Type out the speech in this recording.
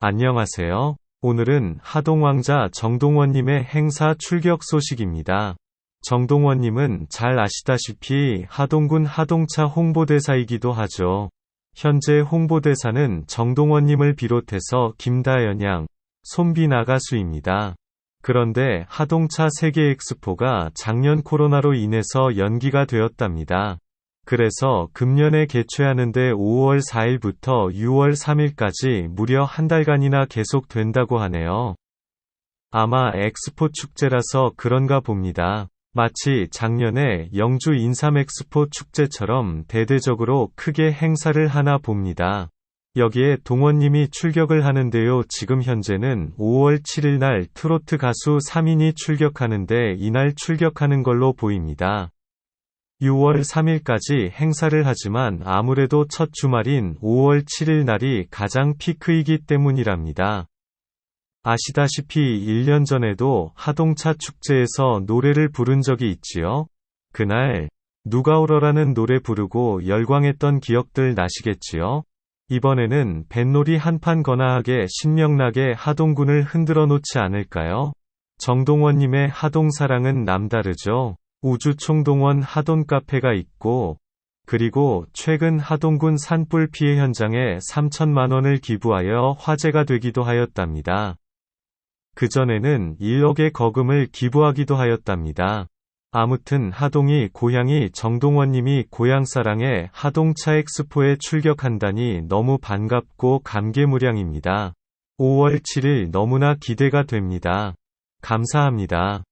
안녕하세요. 오늘은 하동왕자 정동원님의 행사 출격 소식입니다. 정동원님은 잘 아시다시피 하동군 하동차 홍보대사이기도 하죠. 현재 홍보대사는 정동원님을 비롯해서 김다연 양, 손비나 가수입니다. 그런데 하동차 세계 엑스포가 작년 코로나로 인해서 연기가 되었답니다. 그래서 금년에 개최하는데 5월 4일부터 6월 3일까지 무려 한 달간이나 계속된다고 하네요. 아마 엑스포 축제라서 그런가 봅니다. 마치 작년에 영주 인삼 엑스포 축제처럼 대대적으로 크게 행사를 하나 봅니다. 여기에 동원님이 출격을 하는데요. 지금 현재는 5월 7일 날 트로트 가수 3인이 출격하는데 이날 출격하는 걸로 보입니다. 6월 3일까지 행사를 하지만 아무래도 첫 주말인 5월 7일 날이 가장 피크이기 때문이랍니다. 아시다시피 1년 전에도 하동차 축제에서 노래를 부른 적이 있지요. 그날 누가 울어라는 노래 부르고 열광했던 기억들 나시겠지요. 이번에는 뱃놀이 한판 거나하게 신명나게 하동군을 흔들어 놓지 않을까요? 정동원님의 하동사랑은 남다르죠. 우주총동원 하돈 카페가 있고, 그리고 최근 하동군 산불 피해 현장에 3천만 원을 기부하여 화제가 되기도 하였답니다. 그전에는 1억의 거금을 기부하기도 하였답니다. 아무튼 하동이 고향이 정동원님이 고향사랑에 하동차 엑스포에 출격한다니 너무 반갑고 감개무량입니다. 5월 7일 너무나 기대가 됩니다. 감사합니다.